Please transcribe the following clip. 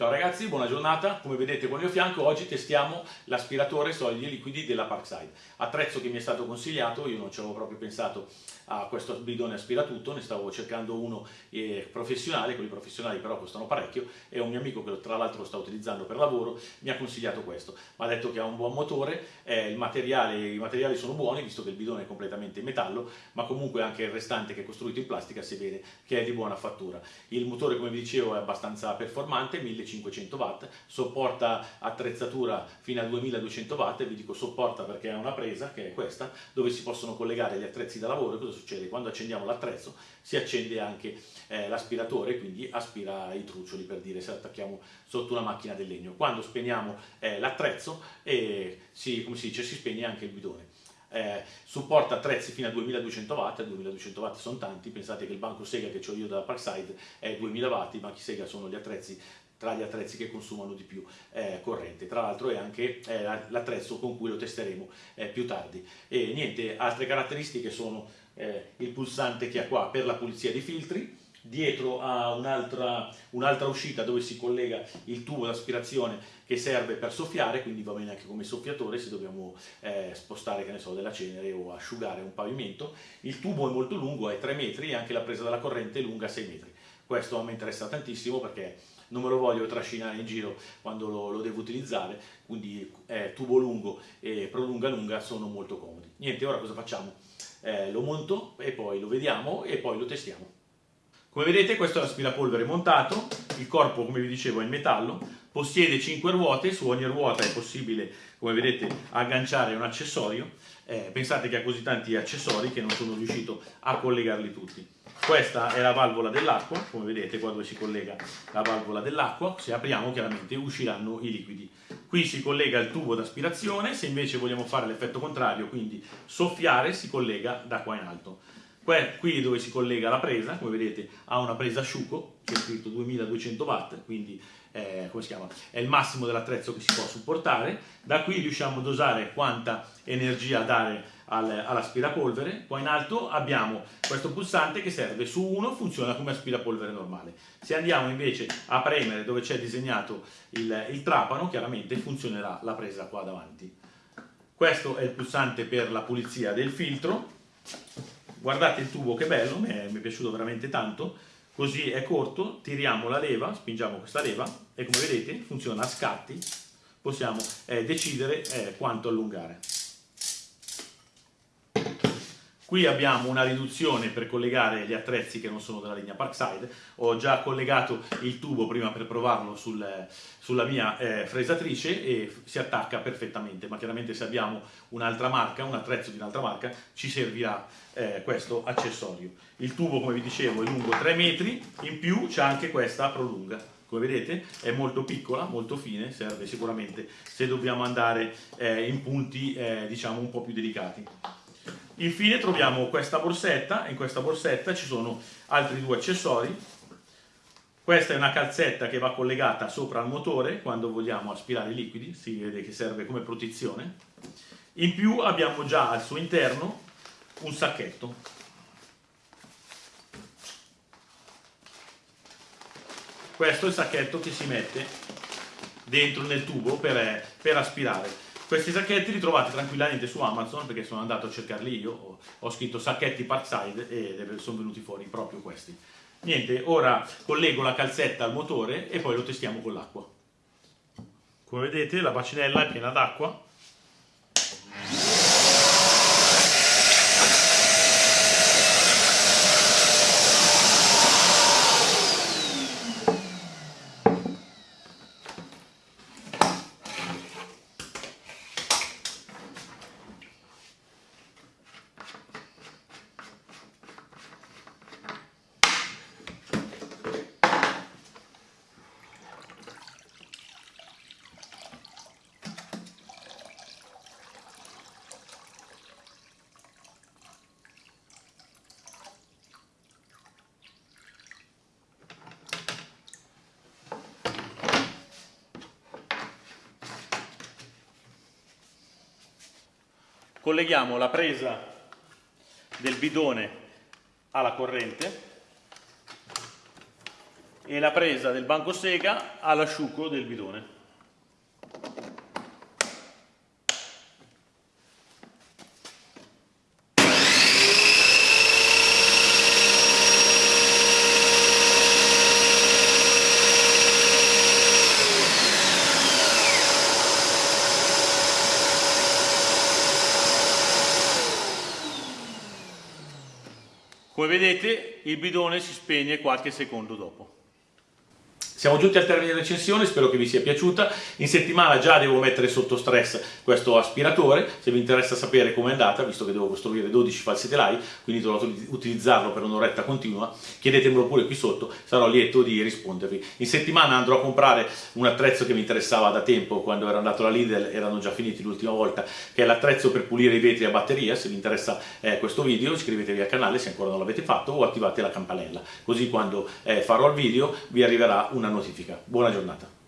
Ciao ragazzi, buona giornata. Come vedete qua al mio fianco oggi testiamo l'aspiratore solidi e liquidi della Parkside. Attrezzo che mi è stato consigliato, io non ci avevo proprio pensato a questo bidone aspiratutto, ne stavo cercando uno eh, professionale, quelli professionali però costano parecchio e un mio amico che tra l'altro lo sta utilizzando per lavoro mi ha consigliato questo. Mi ha detto che ha un buon motore, eh, materiale, i materiali sono buoni visto che il bidone è completamente in metallo, ma comunque anche il restante che è costruito in plastica si vede che è di buona fattura. Il motore come vi dicevo è abbastanza performante, 1500 1500 watt, sopporta attrezzatura fino a 2200 watt, vi dico sopporta perché ha una presa, che è questa, dove si possono collegare gli attrezzi da lavoro, cosa succede? Quando accendiamo l'attrezzo si accende anche eh, l'aspiratore, quindi aspira i truccioli per dire se attacchiamo sotto una macchina del legno. Quando spegniamo eh, l'attrezzo, eh, si, come si dice, si spegne anche il bidone eh, supporta attrezzi fino a 2200 watt, 2200 watt sono tanti, pensate che il banco Sega che ho io dalla Parkside è 2000 watt, i banchi Sega sono gli attrezzi tra gli attrezzi che consumano di più eh, corrente. Tra l'altro è anche eh, l'attrezzo con cui lo testeremo eh, più tardi. E niente, altre caratteristiche sono eh, il pulsante che ha qua per la pulizia dei filtri, dietro ha un'altra un uscita dove si collega il tubo d'aspirazione che serve per soffiare, quindi va bene anche come soffiatore se dobbiamo eh, spostare che ne so, della cenere o asciugare un pavimento. Il tubo è molto lungo, è 3 metri e anche la presa della corrente è lunga 6 metri. Questo mi interessa tantissimo perché non me lo voglio trascinare in giro quando lo, lo devo utilizzare, quindi eh, tubo lungo e prolunga lunga sono molto comodi. Niente, ora cosa facciamo? Eh, lo monto e poi lo vediamo e poi lo testiamo. Come vedete questo è l'aspirapolvere montato, il corpo come vi dicevo è in metallo, possiede 5 ruote, su ogni ruota è possibile come vedete agganciare un accessorio, eh, pensate che ha così tanti accessori che non sono riuscito a collegarli tutti. Questa è la valvola dell'acqua, come vedete qua dove si collega la valvola dell'acqua, se apriamo chiaramente usciranno i liquidi. Qui si collega il tubo d'aspirazione, se invece vogliamo fare l'effetto contrario, quindi soffiare, si collega da qua in alto. Qui dove si collega la presa, come vedete ha una presa asciugo, c'è scritto 2200 watt, quindi eh, come si chiama? è il massimo dell'attrezzo che si può supportare. Da qui riusciamo a dosare quanta energia dare al, all'aspirapolvere. Qua in alto abbiamo questo pulsante che serve su uno, funziona come aspirapolvere normale. Se andiamo invece a premere dove c'è disegnato il, il trapano, chiaramente funzionerà la presa qua davanti. Questo è il pulsante per la pulizia del filtro. Guardate il tubo che bello, mi è, mi è piaciuto veramente tanto così è corto, tiriamo la leva, spingiamo questa leva e come vedete funziona a scatti, possiamo eh, decidere eh, quanto allungare. Qui abbiamo una riduzione per collegare gli attrezzi che non sono della linea Parkside. Ho già collegato il tubo prima per provarlo sul, sulla mia eh, fresatrice e si attacca perfettamente, ma chiaramente se abbiamo un'altra marca, un attrezzo di un'altra marca, ci servirà eh, questo accessorio. Il tubo, come vi dicevo, è lungo 3 metri, in più c'è anche questa prolunga come vedete è molto piccola, molto fine, serve sicuramente se dobbiamo andare eh, in punti eh, diciamo un po' più delicati. Infine troviamo questa borsetta, in questa borsetta ci sono altri due accessori. Questa è una calzetta che va collegata sopra al motore quando vogliamo aspirare i liquidi, si vede che serve come protezione. In più abbiamo già al suo interno un sacchetto. Questo è il sacchetto che si mette dentro nel tubo per, per aspirare. Questi sacchetti li trovate tranquillamente su Amazon perché sono andato a cercarli io, ho, scritto sacchetti Parkside e sono venuti fuori proprio questi. Niente, ora collego la calzetta al motore e poi lo testiamo con l'acqua. Come vedete la bacinella è piena d'acqua colleghiamo la presa del bidone alla corrente e la presa del banco sega all'asciugo del bidone. Come vedete il bidone si spegne qualche secondo dopo. Siamo giunti al termine della recensione, spero che vi sia piaciuta. In settimana già devo mettere sotto stress questo aspiratore, se vi interessa sapere com'è andata, visto che devo costruire 12 falsi telai, quindi dovrò utilizzarlo per un'oretta continua, chiedetemelo pure qui sotto, sarò lieto di rispondervi. In settimana andrò a comprare un attrezzo che mi interessava da tempo, quando ero andato alla Lidl erano già finiti l'ultima volta, che è l'attrezzo per pulire i vetri a batteria, se vi interessa eh, questo video iscrivetevi al canale se ancora non l'avete fatto o attivate la campanella, così quando eh, farò il video vi arriverà una notifica. Buona giornata.